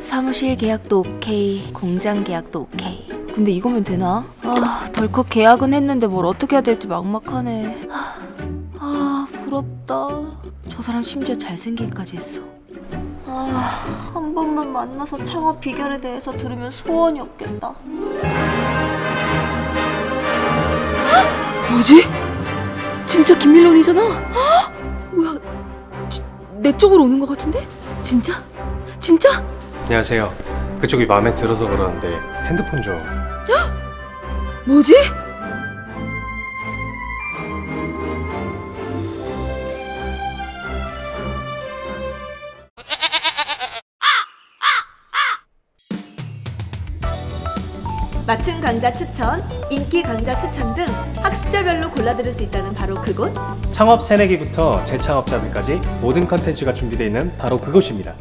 사무실 계약도 오케이, 공장 계약도 오케이. 근데 이거면 되나? 아, 덜컥 계약은 했는데 뭘 어떻게 해야 될지 막막하네. 아, 아, 부럽다. 저 사람 심지어 잘생기기까지 했어. 아, 한 번만 만나서 창업 비결에 대해서 들으면 소원이 없겠다. 뭐지? 진짜 김밀론이잖아? 뭐야? 지- 내 쪽으로 오는 것 같은데? 진짜? 진짜? 안녕하세요. 그쪽이 마음에 들어서 그러는데 핸드폰 좀. 뭐지? 맞춤 강좌 추천, 인기 강좌 추천 등 학습자별로 골라 들을 수 있다는 바로 그곳 창업 새내기부터 재창업자들까지 모든 컨텐츠가 준비되어 있는 바로 그곳입니다.